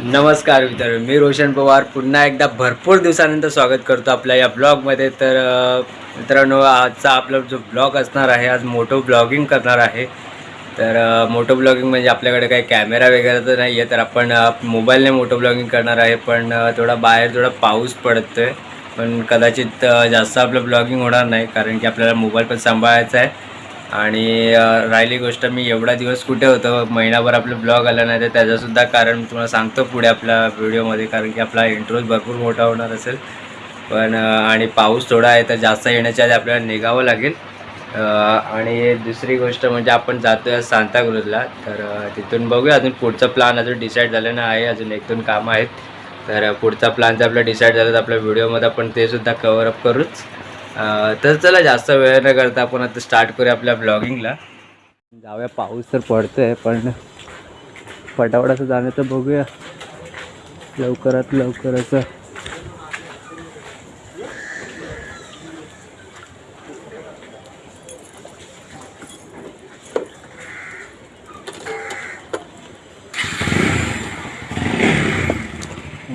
नमस्कार मित्र मी रोशन पवार. पुन्हा एकदा भरपूर दिवसानंतर स्वागत करतो आपल्या या ब्लॉगमध्ये. तर मित्रांनो आजचा आपला जो ब्लॉग असणार आहे आज मोटो ब्लॉगिंग करणार आहे. तर मोटो ब्लॉगिंग म्हणजे आपल्याकडे काही कॅमेरा वगैरे तर नाही आहे तर आपण मोबाईलने मोटो ब्लॉगिंग करणार आहे. पण थोडा बाहेर थोडा पाऊस पडतोय. पण कदाचित जास्त आपलं ब्लॉगिंग होणार नाही कारण की आपल्याला मोबाईल पण सांभाळायचा आहे. आणि राहिली गोष्ट मी एवढा दिवस कुठे होतो महिनाभर आपलं ब्लॉग आला नाही तर त्याचंसुद्धा कारण मी तुम्हाला सांगतो पुढे आपल्या व्हिडिओमध्ये कारण की आपला इंट्रोज भरपूर मोठा होणार असेल. पण आणि पाऊस थोडा आहे तर जास्त येण्याच्या आधी आपल्याला निघावं लागेल. आणि दुसरी गोष्ट म्हणजे आपण जातो आहे सांताक्रूजला तर तिथून बघूया अजून पुढचा प्लॅन अजून डिसाईड झालं ना आहे अजून एक दोन कामं आहेत. तर पुढचा प्लॅन जर आपला डिसाईड झाला तर आपल्या व्हिडिओमध्ये आपण ते सुद्धा करूच. तर चला जास्त वेळ न करता आपण आता स्टार्ट करूया आपल्या ब्लॉगिंगला जाऊया पाऊस तर पडतोय पण फटाफटाचं जाणं तर बघूया. लवकरात लवकरच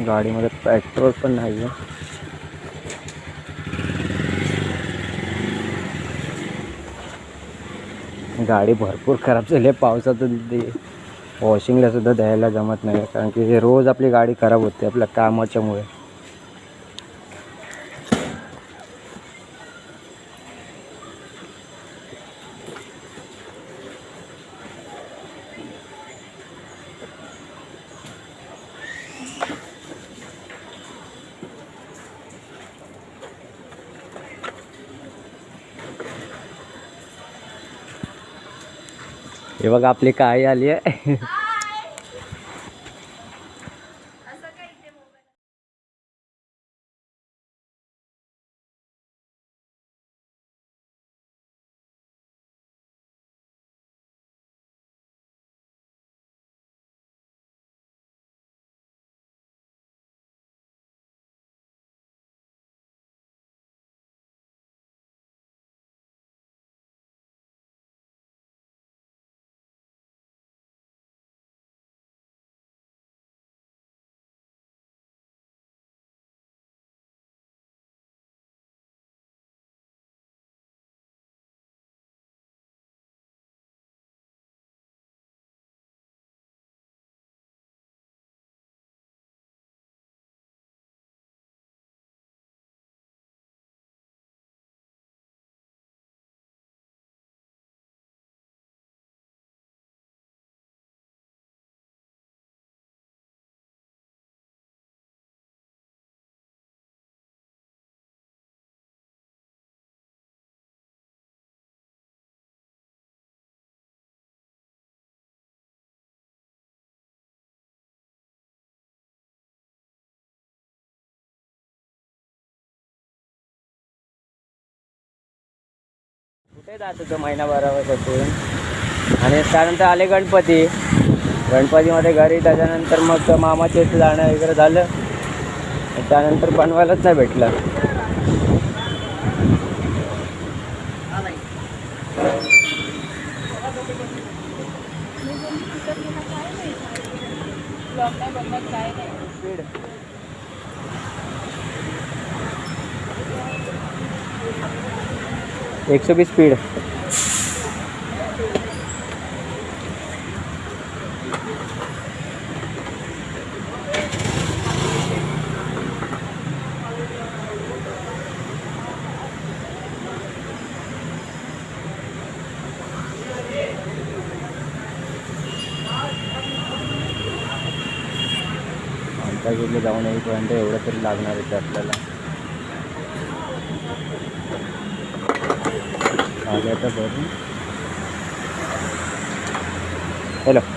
गाडीमध्ये पेट्रोल पण नाही आहे गाडी भरपूर खराब झाली आहे. पावसातून ते वॉशिंगला सुद्धा द्यायला जमत नाही. कारण की रोज आपली गाडी खराब होते आपल्या कामाच्यामुळे. हे बघा आपली काय आली आहे. कुठे जात होतो महिनाभरापासून आणि त्यानंतर आले गणपती. गणपतीमध्ये घरी त्याच्यानंतर मग मामाच्या इथे जाणं वगैरे झालं. त्यानंतर बनवायलाच नाही भेटलं. स्पीड एकशे वीस स्पीड आमच्या गेले जाऊन येईपर्यंत एवढं तरी लागणार आहे आपल्याला. आ गया था बहुत हेलो।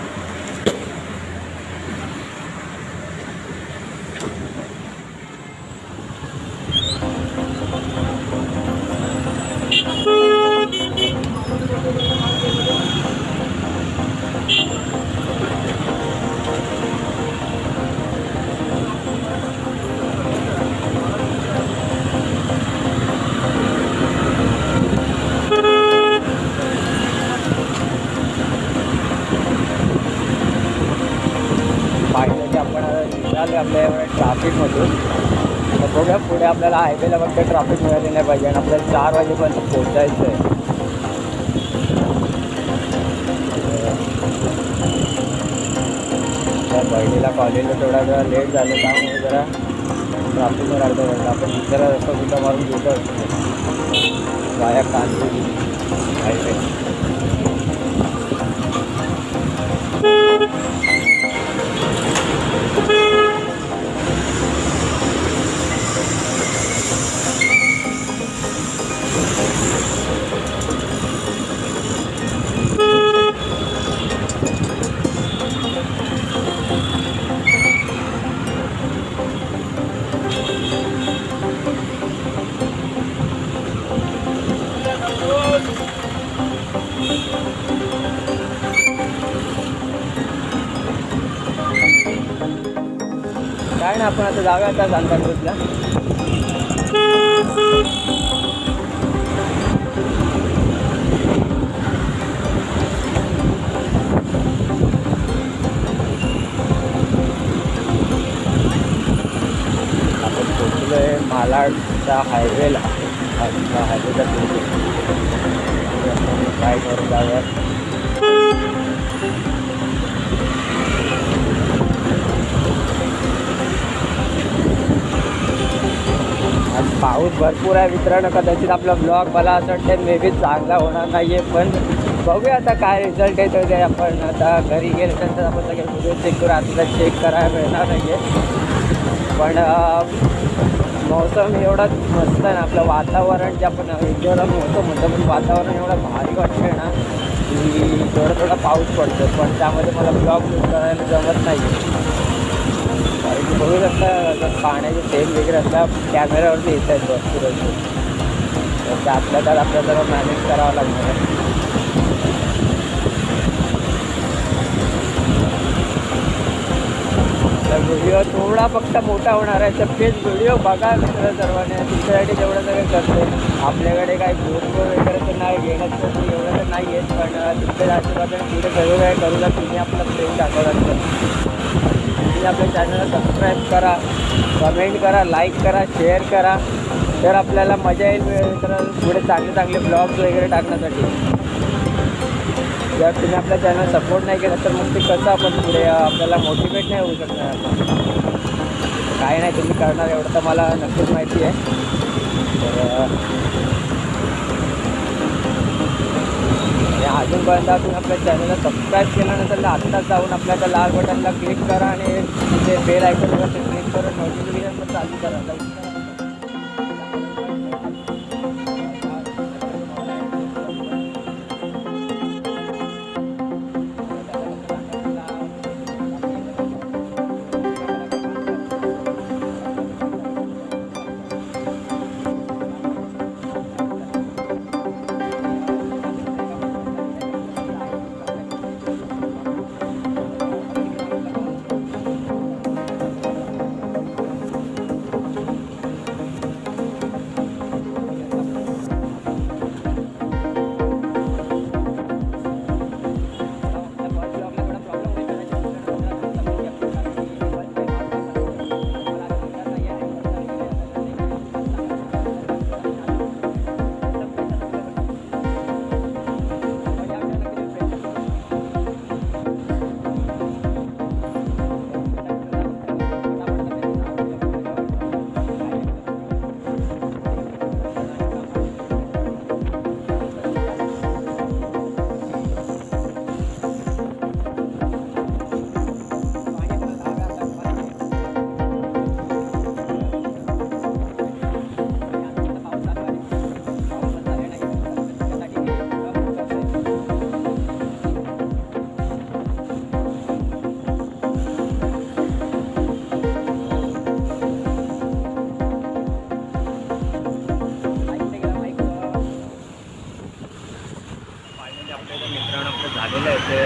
ट्राफिकमध्ये. ट्राफिकमधून तर बघूया पुढे आपल्याला हायवेला फक्त ट्राफिक मिळाली नाही पाहिजे आणि आपल्याला चार वाजेपर्यंत पोहोचायचं आहे. त्या बहिणीला कॉलेजला थोडा जरा लेट झालं त्यामुळे जरा ट्राफिकवर अर्धा वाजता आपण दुसरा रस्ता सुद्धा मारून घेतो असतो वाया कांदे हायवे. काय ना आपण आता जाऊया आता सांताक्रूजला आपण पोचलो आहे मालाडच्या हायवेला हायवेचा काय करून जाऊया पाऊस भरपूर आहे मित्रांनो कदाचित आपला ब्लॉग मला असं वाटतं मे बी चांगला होणार नाही आहे पण बघूया आता काय रिझल्ट येतो ते आपण. आता घरी गेल्यानंतर आपण सगळे व्हिडिओ चेक करू आता चेक करायला मिळणार नाही आहे पण मौसम एवढा मस्त आहे ना आपलं वातावरण जे आपण इंडोरला मौसम म्हणतो पण वातावरण एवढं भारी वाटतं ना की थोडा थोडा पाऊस पडतो पण त्यामध्ये मला ब्लॉग करायला जमत नाही आहे बघू शकता पाण्याचे थेंब वगैरे असला कॅमेऱ्यावरती येत आहेत भरपूर असे. तर आपल्या त्यात आपल्या जरा मॅनेज करावं लागणार आहे. तर व्हिडिओ थोडा फक्त मोठा होणार आहे तर तेच व्हिडिओ बघा मित्र सर्वांनी. तुमच्यासाठी जेवढं सगळं करते आपल्याकडे काही फोटो वगैरे तर नाही घेण्याचं तर एवढं तर नाही येत पण तुमच्या आशीर्वादाने पुढे सगळं काय करू द्या तुम्ही आपला प्रेम दाखवलात असतं तुम्ही आपल्या चॅनलला सबस्क्राईब करा कमेंट करा लाईक करा शेअर करा. तर आपल्याला मजा येईल तर पुढे चांगले चांगले ब्लॉग्स वगैरे टाकण्यासाठी. जर तुम्ही आपल्या चॅनल सपोर्ट नाही केला तर मग ते कसं आपण पुढे आपल्याला मोटिवेट नाही होऊ शकणार आपण. काय नाही तुम्ही करणार एवढं तर मला नक्कीच माहिती आहे. तर अं, आणि अजूनपर्यंत तुम्ही आपल्या चॅनलला सबस्क्राईब केल्यानंतर आत्ताच जाऊन आपल्या लाल बटनला क्लिक करा आणि ते बेल आयकॉनवरती क्लिक करून नोटिफिकेशन पण चालू करा. ते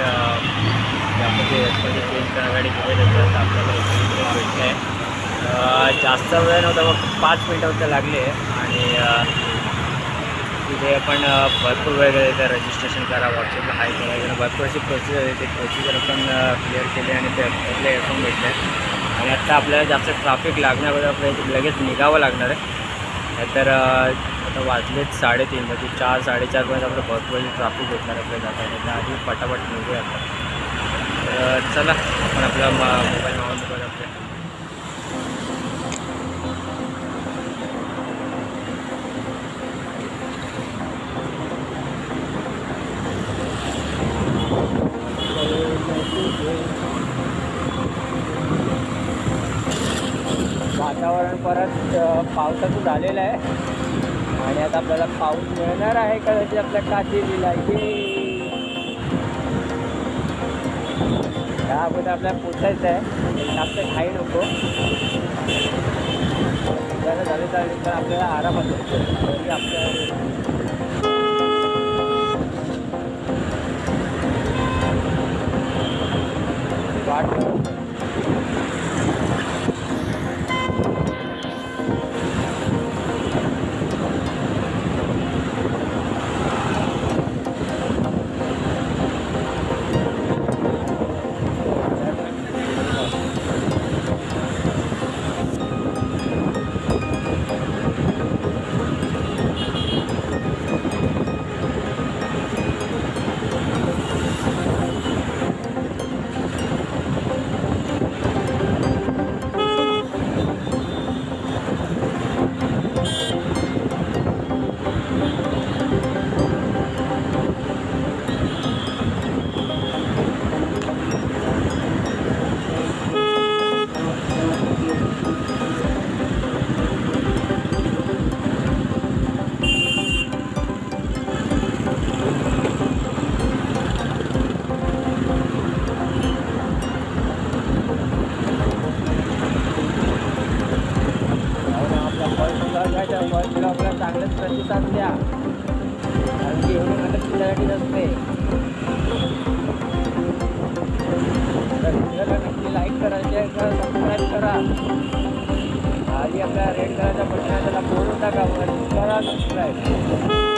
यामध्ये त्यामध्ये चेंज करायसाठी गेलेलं आपल्याला इकडे भेटलं आहे जास्त वेळ नव्हता मग पाच मिनटं फक्त लागले. आणि तिथे आपण भरपूर वेगळे गेले रजिस्ट्रेशन करा व्हॉट्सअपला हाय करा. वगैरे भरपूर अशी प्रोसिजर आहे. ते प्रोसिजर आपण क्लिअर केले आणि ते आपले एअरफोन भेटले. आणि आत्ता आपल्याला जास्त ट्रॅफिक लागण्याबद्दल आपल्याला लगेच निघावं लागणार आहे. नाहीतर आता वाजलेत साडेतीन म्हणजे चार साडेचारपर्यंत आपलं भरपूर ट्रॅफिक भेटणार आपल्या जाताना त्या आधी पटापट निघूया तर चला आपण आपला मोबाईल नॉन करू आपल्या वातावरण परत अ, पावसाचं झालेलं आहे. आणि आता आपल्याला पाऊस मिळणार आहे का त्याची आपल्या काचेरीला ये! त्या अगोदर आपल्याला पोचायचं आहे. जास्त खाई नको. जरा झालं चालेल तर आपल्याला आरामात होतो. तरी आपल्या नक्की लाईक करा शेअर करा. सबस्क्राईब करा आधी आपल्या रेड कलरच्या बटन बोलून टाका. करा सबस्क्राईब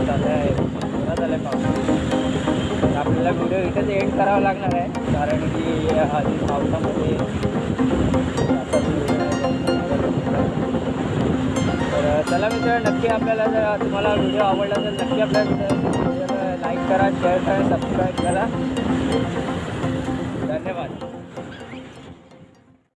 पाऊस आलाय जोरात आलाय पाऊस तर आपल्याला व्हिडिओ इथेच एंड करावा लागणार आहे. कारण की आधी पावसामध्ये तर चला मित्र नक्की आपल्याला जर तुम्हाला व्हिडिओ आवडला तर नक्की आपल्या लाईक करा शेअर करा सबस्क्राईब करा.